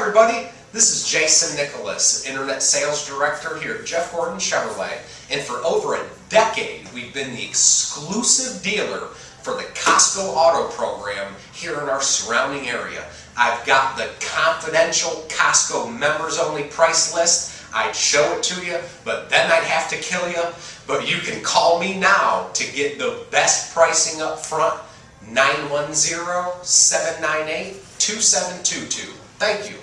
everybody, this is Jason Nicholas, Internet Sales Director here at Jeff Gordon Chevrolet. And for over a decade, we've been the exclusive dealer for the Costco Auto Program here in our surrounding area. I've got the confidential Costco members only price list. I'd show it to you, but then I'd have to kill you. But you can call me now to get the best pricing up front, 910-798-2722. Thank you.